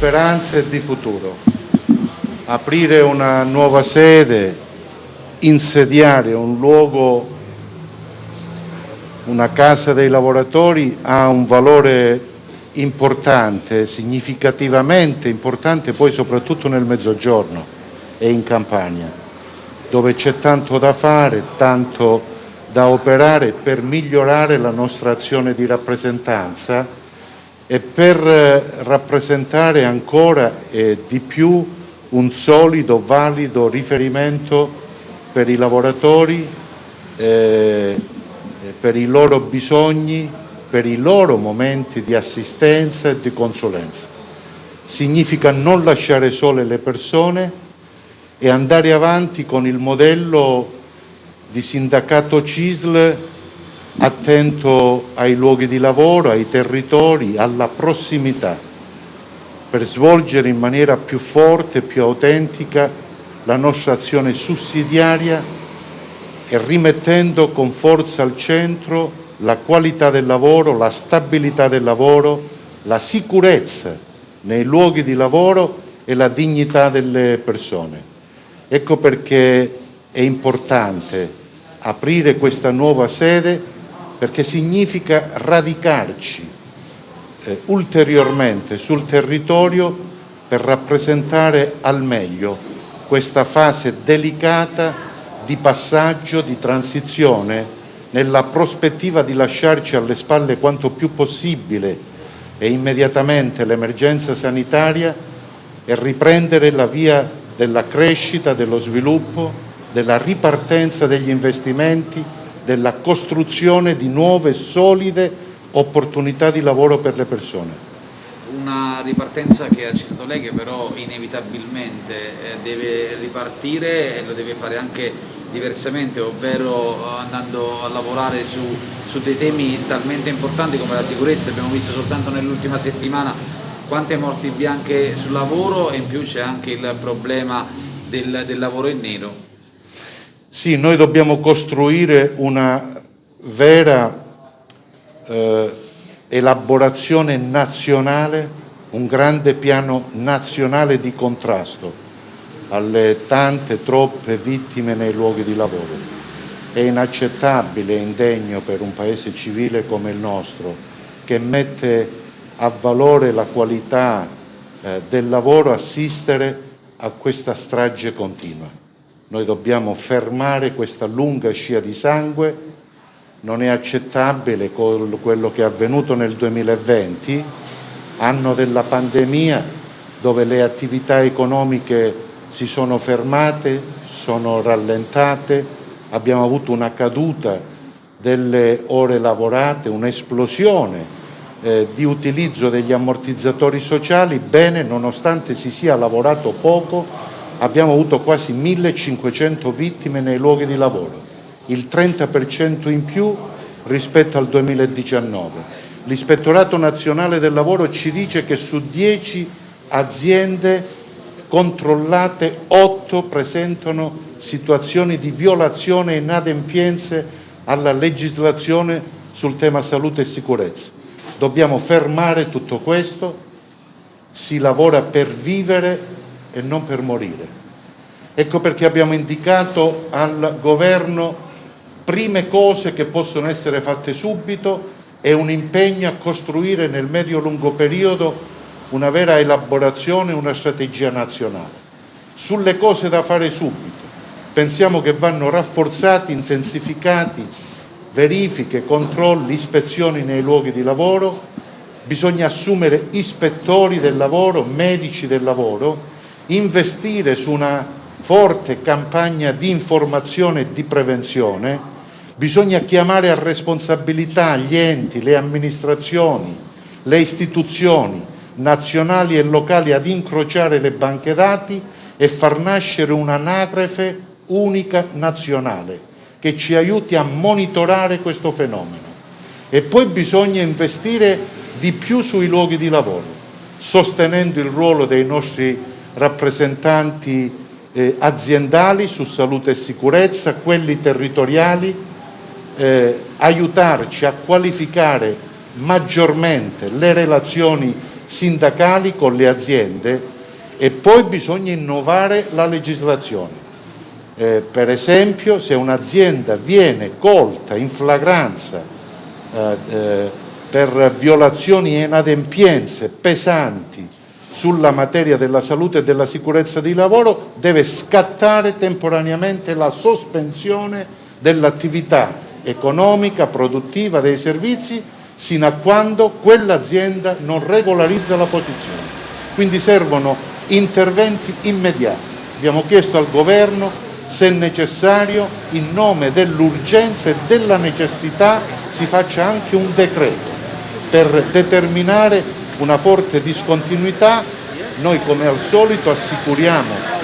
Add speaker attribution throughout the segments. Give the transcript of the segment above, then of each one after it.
Speaker 1: speranza e di futuro. Aprire una nuova sede, insediare un luogo, una casa dei lavoratori ha un valore importante, significativamente importante poi soprattutto nel mezzogiorno e in Campania, dove c'è tanto da fare, tanto da operare per migliorare la nostra azione di rappresentanza e per eh, rappresentare ancora eh, di più un solido, valido riferimento per i lavoratori, eh, per i loro bisogni, per i loro momenti di assistenza e di consulenza. Significa non lasciare sole le persone e andare avanti con il modello di sindacato CISL attento ai luoghi di lavoro, ai territori, alla prossimità, per svolgere in maniera più forte più autentica la nostra azione sussidiaria e rimettendo con forza al centro la qualità del lavoro, la stabilità del lavoro, la sicurezza nei luoghi di lavoro e la dignità delle persone. Ecco perché è importante aprire questa nuova sede perché significa radicarci eh, ulteriormente sul territorio per rappresentare al meglio questa fase delicata di passaggio, di transizione nella prospettiva di lasciarci alle spalle quanto più possibile e immediatamente l'emergenza sanitaria e riprendere la via della crescita, dello sviluppo, della ripartenza degli investimenti, della costruzione di nuove solide opportunità di lavoro per le persone.
Speaker 2: Una ripartenza che ha citato lei che però inevitabilmente eh, deve ripartire e lo deve fare anche diversamente, ovvero andando a lavorare su, su dei temi talmente importanti come la sicurezza, abbiamo visto soltanto nell'ultima settimana quante morti bianche sul lavoro e in più c'è anche il problema del, del lavoro in nero.
Speaker 1: Sì, noi dobbiamo costruire una vera eh, elaborazione nazionale, un grande piano nazionale di contrasto alle tante, troppe vittime nei luoghi di lavoro. È inaccettabile e indegno per un paese civile come il nostro, che mette a valore la qualità eh, del lavoro, assistere a questa strage continua. Noi dobbiamo fermare questa lunga scia di sangue, non è accettabile quello che è avvenuto nel 2020, anno della pandemia, dove le attività economiche si sono fermate, sono rallentate, abbiamo avuto una caduta delle ore lavorate, un'esplosione eh, di utilizzo degli ammortizzatori sociali, bene, nonostante si sia lavorato poco, abbiamo avuto quasi 1500 vittime nei luoghi di lavoro, il 30% in più rispetto al 2019. L'ispettorato nazionale del lavoro ci dice che su 10 aziende controllate 8 presentano situazioni di violazione e inadempienze alla legislazione sul tema salute e sicurezza. Dobbiamo fermare tutto questo, si lavora per vivere e non per morire. Ecco perché abbiamo indicato al Governo prime cose che possono essere fatte subito e un impegno a costruire nel medio-lungo periodo una vera elaborazione, una strategia nazionale. Sulle cose da fare subito, pensiamo che vanno rafforzati, intensificati verifiche, controlli, ispezioni nei luoghi di lavoro, bisogna assumere ispettori del lavoro, medici del lavoro, investire su una forte campagna di informazione e di prevenzione, bisogna chiamare a responsabilità gli enti, le amministrazioni, le istituzioni nazionali e locali ad incrociare le banche dati e far nascere un'anagrafe unica nazionale che ci aiuti a monitorare questo fenomeno. E poi bisogna investire di più sui luoghi di lavoro, sostenendo il ruolo dei nostri rappresentanti eh, aziendali su salute e sicurezza, quelli territoriali, eh, aiutarci a qualificare maggiormente le relazioni sindacali con le aziende e poi bisogna innovare la legislazione. Eh, per esempio se un'azienda viene colta in flagranza eh, eh, per violazioni e inadempienze pesanti sulla materia della salute e della sicurezza di lavoro deve scattare temporaneamente la sospensione dell'attività economica, produttiva, dei servizi sino a quando quell'azienda non regolarizza la posizione. Quindi servono interventi immediati. Abbiamo chiesto al Governo se necessario, in nome dell'urgenza e della necessità, si faccia anche un decreto per determinare una forte discontinuità. Noi come al solito assicuriamo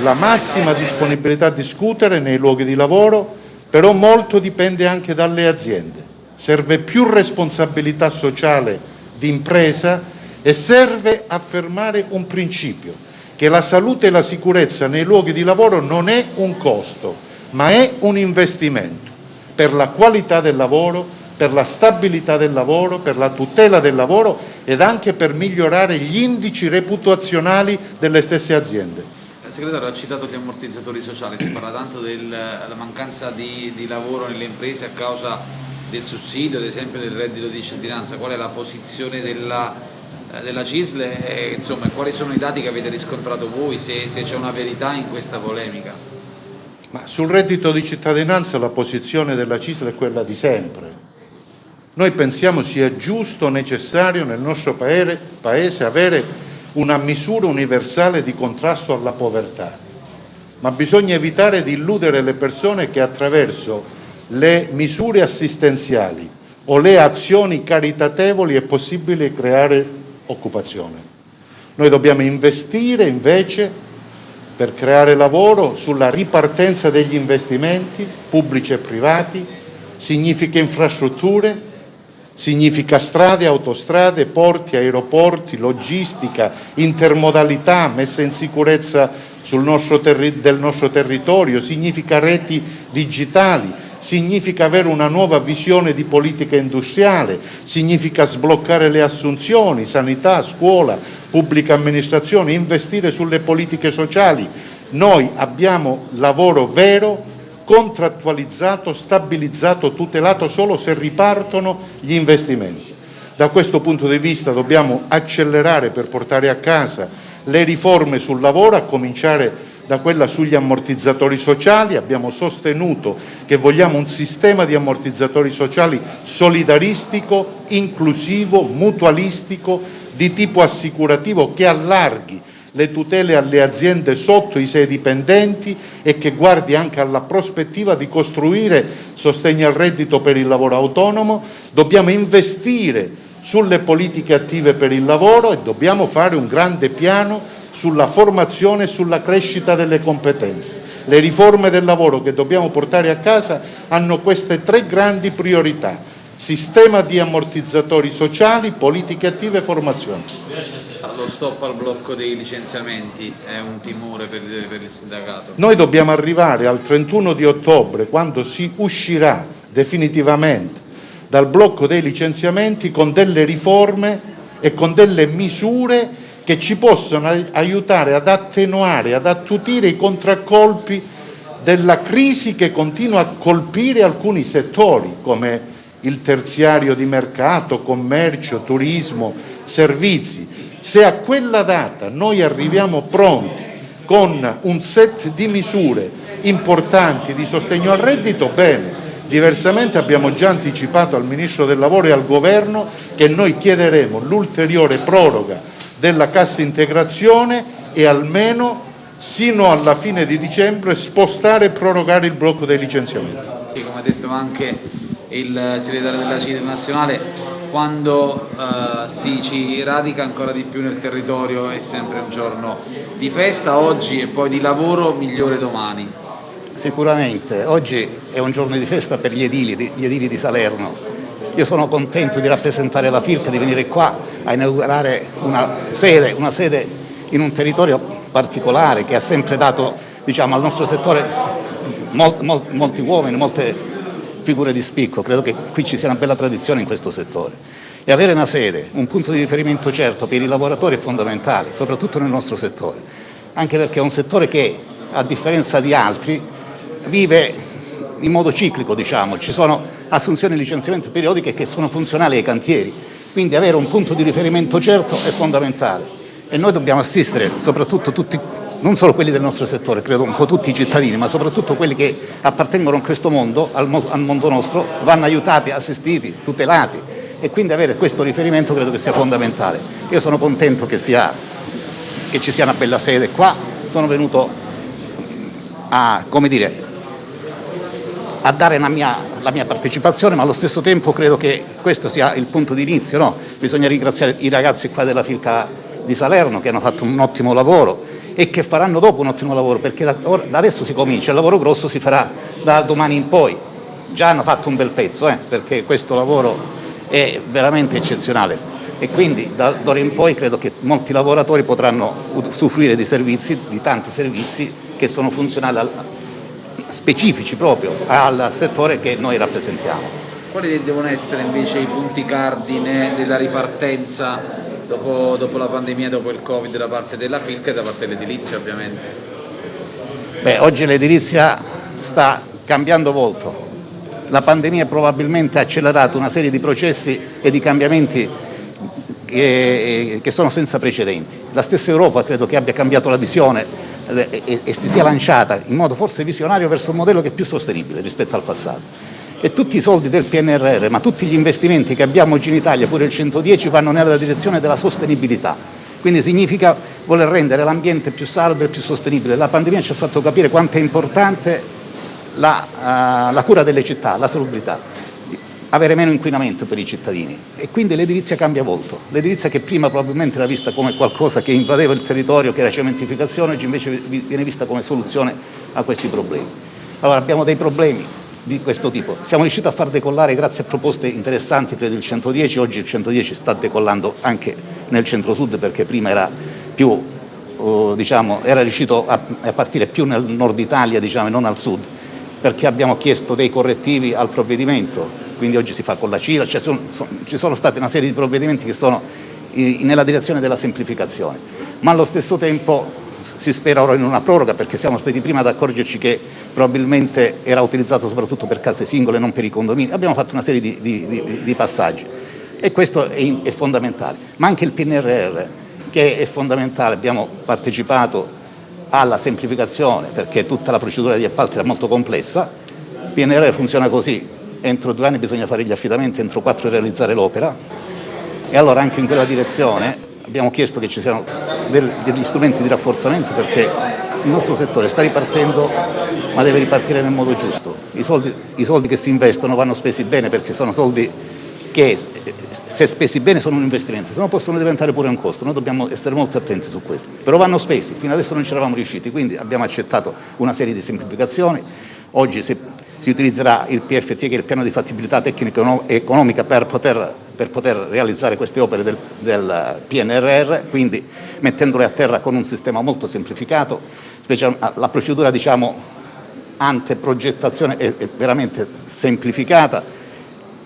Speaker 1: la massima disponibilità a discutere nei luoghi di lavoro, però molto dipende anche dalle aziende. Serve più responsabilità sociale di impresa e serve affermare un principio, che la salute e la sicurezza nei luoghi di lavoro non è un costo, ma è un investimento per la qualità del lavoro, per la stabilità del lavoro, per la tutela del lavoro ed anche per migliorare gli indici reputazionali delle stesse aziende.
Speaker 2: Il segretario ha citato gli ammortizzatori sociali, si parla tanto della mancanza di, di, lavoro nelle imprese a causa del sussidio, ad esempio del reddito di cittadinanza, qual è la posizione della, eh, della CISL e insomma, quali sono i dati che avete riscontrato voi, se, se c'è una verità in questa polemica?
Speaker 1: Ma sul reddito di cittadinanza la posizione della CISL è quella di sempre. Noi pensiamo sia giusto, necessario nel nostro paese avere una misura universale di contrasto alla povertà, ma bisogna evitare di illudere le persone che attraverso le misure assistenziali o le azioni caritatevoli è possibile creare occupazione. Noi dobbiamo investire invece per creare lavoro sulla ripartenza degli investimenti pubblici e privati, significa infrastrutture, significa strade, autostrade, porti, aeroporti, logistica, intermodalità, messa in sicurezza nostro del nostro territorio, significa reti digitali, significa avere una nuova visione di politica industriale, significa sbloccare le assunzioni, sanità, scuola, pubblica amministrazione, investire sulle politiche sociali. Noi abbiamo lavoro vero contrattualizzato, stabilizzato, tutelato solo se ripartono gli investimenti. Da questo punto di vista dobbiamo accelerare per portare a casa le riforme sul lavoro, a cominciare da quella sugli ammortizzatori sociali, abbiamo sostenuto che vogliamo un sistema di ammortizzatori sociali solidaristico, inclusivo, mutualistico, di tipo assicurativo che allarghi le tutele alle aziende sotto i sei dipendenti e che guardi anche alla prospettiva di costruire sostegno al reddito per il lavoro autonomo, dobbiamo investire sulle politiche attive per il lavoro e dobbiamo fare un grande piano sulla formazione e sulla crescita delle competenze. Le riforme del lavoro che dobbiamo portare a casa hanno queste tre grandi priorità, sistema di ammortizzatori sociali, politiche attive e formazione
Speaker 2: lo stop al blocco dei licenziamenti è un timore per, per il sindacato?
Speaker 1: Noi dobbiamo arrivare al 31 di ottobre, quando si uscirà definitivamente dal blocco dei licenziamenti con delle riforme e con delle misure che ci possono aiutare ad attenuare, ad attutire i contraccolpi della crisi che continua a colpire alcuni settori come il terziario di mercato, commercio, turismo, servizi. Se a quella data noi arriviamo pronti con un set di misure importanti di sostegno al reddito, bene. Diversamente abbiamo già anticipato al Ministro del Lavoro e al Governo che noi chiederemo l'ulteriore proroga della cassa integrazione e almeno sino alla fine di dicembre spostare e prorogare il blocco dei licenziamenti.
Speaker 2: Come ha detto anche il segretario della CID nazionale, quando uh, si ci radica ancora di più nel territorio è sempre un giorno di festa oggi e poi di lavoro migliore domani.
Speaker 3: Sicuramente, oggi è un giorno di festa per gli edili, gli edili di Salerno. Io sono contento di rappresentare la FIRC, di venire qua a inaugurare una sede, una sede in un territorio particolare che ha sempre dato diciamo, al nostro settore mol, mol, molti uomini, molte figure di spicco, credo che qui ci sia una bella tradizione in questo settore. E avere una sede, un punto di riferimento certo per i lavoratori è fondamentale, soprattutto nel nostro settore, anche perché è un settore che, a differenza di altri, vive in modo ciclico, diciamo. ci sono assunzioni e licenziamenti periodiche che sono funzionali ai cantieri, quindi avere un punto di riferimento certo è fondamentale e noi dobbiamo assistere, soprattutto tutti, non solo quelli del nostro settore, credo un po' tutti i cittadini, ma soprattutto quelli che appartengono a questo mondo, al, mondo nostro, vanno aiutati, assistiti, tutelati e quindi avere questo riferimento credo che sia fondamentale. Io sono contento che, sia, che ci sia una bella sede qua, sono venuto a, dire, a dare la mia, la mia, partecipazione, ma allo stesso tempo credo che questo sia il punto di inizio. No? Bisogna ringraziare i ragazzi qua della Filca di Salerno che hanno fatto un ottimo lavoro e che faranno dopo un ottimo lavoro, perché da, da adesso si comincia, il lavoro grosso si farà da domani in poi. Già hanno fatto un bel pezzo, eh, perché questo lavoro è veramente eccezionale e quindi da d'ora in poi credo che molti lavoratori potranno usufruire di servizi, di tanti servizi che sono funzionali, al, specifici proprio al settore che noi rappresentiamo.
Speaker 2: Quali devono essere invece i punti cardine della ripartenza dopo, dopo la pandemia, dopo il Covid da parte della FILC e da parte dell'edilizia ovviamente?
Speaker 3: Beh, oggi l'edilizia sta cambiando volto, la pandemia probabilmente ha accelerato una serie di processi e di cambiamenti che, che sono senza precedenti. La stessa Europa credo che abbia cambiato la visione e, e, e si sia lanciata in modo forse visionario verso un modello che è più sostenibile rispetto al passato. E tutti i soldi del PNRR, ma tutti gli investimenti che abbiamo oggi in Italia, pure il 110, vanno nella direzione della sostenibilità. Quindi significa voler rendere l'ambiente più salvo e più sostenibile. La pandemia ci ha fatto capire quanto è importante la, uh, la cura delle città, la salubrità, avere meno inquinamento per i cittadini e quindi l'edilizia cambia volto. L'edilizia che prima probabilmente era vista come qualcosa che invadeva il territorio, che era cementificazione, oggi invece viene vista come soluzione a questi problemi. Allora abbiamo dei problemi di questo tipo. Siamo riusciti a far decollare grazie a proposte interessanti per il 110, oggi il 110 sta decollando anche nel centro-sud perché prima era più, uh, diciamo, era riuscito a, partire più nel nord Italia diciamo, e non al sud perché abbiamo chiesto dei correttivi al provvedimento, quindi oggi si fa con la CILA, cioè sono, sono, ci sono state una serie di provvedimenti che sono nella direzione della semplificazione, ma allo stesso tempo si spera ora in una proroga perché siamo stati prima ad accorgerci che probabilmente era utilizzato soprattutto per case singole, non per i condomini, abbiamo fatto una serie di, di, di, di passaggi. E questo è, è fondamentale, ma anche il PNRR che è fondamentale, abbiamo partecipato alla semplificazione perché tutta la procedura di appalti era molto complessa, il PNRR funziona così, entro due anni bisogna fare gli affidamenti, entro quattro realizzare l'opera. E allora anche in quella direzione abbiamo chiesto che ci siano degli strumenti di rafforzamento perché il nostro settore sta ripartendo ma deve ripartire nel modo giusto. I soldi, i soldi che si investono vanno spesi bene perché sono soldi che se spesi bene sono un investimento, se no possono diventare pure un costo, noi dobbiamo essere molto attenti su questo, però vanno spesi, fino adesso non ci eravamo riusciti, quindi abbiamo accettato una serie di semplificazioni, oggi si, si utilizzerà il PFT che è il piano di fattibilità tecnica economica per poter, per poter realizzare queste opere del, del PNRR, quindi mettendole a terra con un sistema molto semplificato, la procedura diciamo anteprogettazione è, veramente semplificata,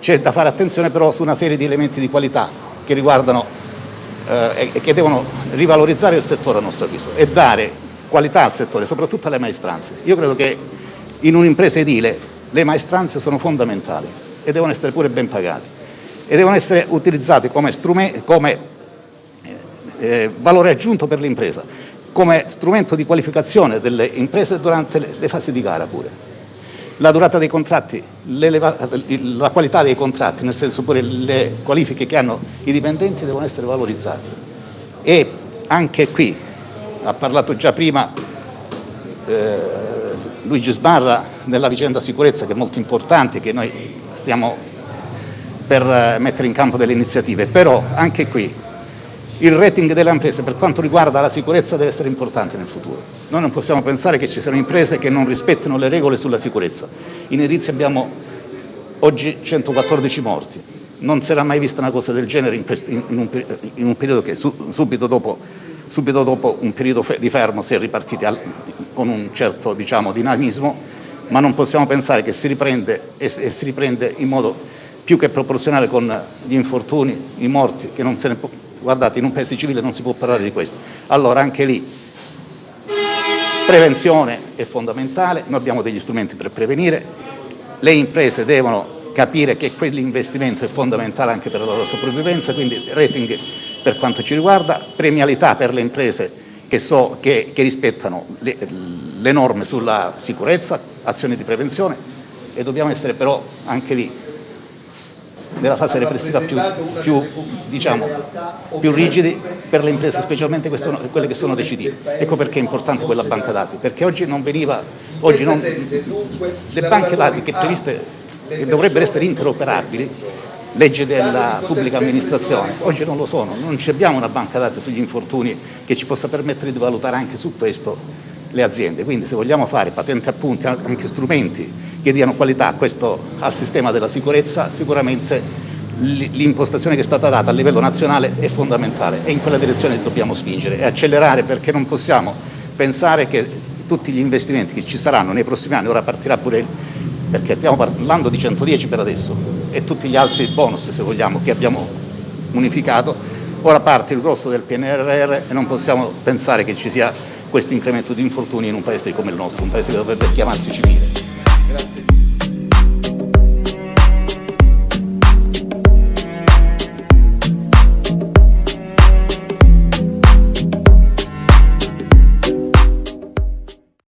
Speaker 3: c'è da fare attenzione però su una serie di elementi di qualità che riguardano eh, e che devono rivalorizzare il settore a nostro avviso e dare qualità al settore, soprattutto alle maestranze. Io credo che in un'impresa edile le maestranze sono fondamentali e devono essere pure ben pagate e devono essere utilizzate come, come eh, valore aggiunto per l'impresa, come strumento di qualificazione delle imprese durante le, le fasi di gara pure la durata dei contratti, la qualità dei contratti, nel senso pure le qualifiche che hanno i dipendenti devono essere valorizzate. E anche qui, ha parlato già prima eh, Luigi Sbarra nella vicenda sicurezza che è molto importante, che noi stiamo per eh, mettere in campo delle iniziative, però anche qui il rating delle imprese per quanto riguarda la sicurezza deve essere importante nel futuro. Noi non possiamo pensare che ci siano imprese che non rispettino le regole sulla sicurezza. In edilizia abbiamo oggi 114 morti. Non si era mai vista una cosa del genere in, un, in un, periodo che su, subito, dopo, subito, dopo, un periodo di fermo si è ripartiti al, con un certo diciamo, dinamismo, ma non possiamo pensare che si riprende e si riprende in modo più che proporzionale con gli infortuni, i morti, che non se ne può... Guardate, in un paese civile non si può parlare di questo. Allora anche lì prevenzione è fondamentale, noi abbiamo degli strumenti per prevenire, le imprese devono capire che quell'investimento è fondamentale anche per la loro sopravvivenza, quindi rating per quanto ci riguarda, premialità per le imprese che, so, che, che rispettano le, le norme sulla sicurezza, azioni di prevenzione e dobbiamo essere però anche lì nella fase repressiva più, più, diciamo, più, rigidi per le imprese, specialmente quelle che sono recidive. Ecco perché è importante quella banca dati, perché oggi non veniva, oggi non, le banche dati che, previste, che dovrebbero essere interoperabili, legge della pubblica amministrazione, oggi non lo sono, non abbiamo una banca dati sugli infortuni che ci possa permettere di valutare anche su questo le aziende, quindi se vogliamo fare patenti appunti, anche strumenti che diano qualità questo, al sistema della sicurezza, sicuramente l'impostazione che è stata data a livello nazionale è fondamentale e in quella direzione dobbiamo spingere e accelerare perché non possiamo pensare che tutti gli investimenti che ci saranno nei prossimi anni, ora partirà pure, perché stiamo parlando di 110 per adesso e tutti gli altri bonus se vogliamo che abbiamo unificato, ora parte il grosso del PNRR e non possiamo pensare che ci sia questo incremento di infortuni in un paese come il nostro, un paese che dovrebbe chiamarsi civile.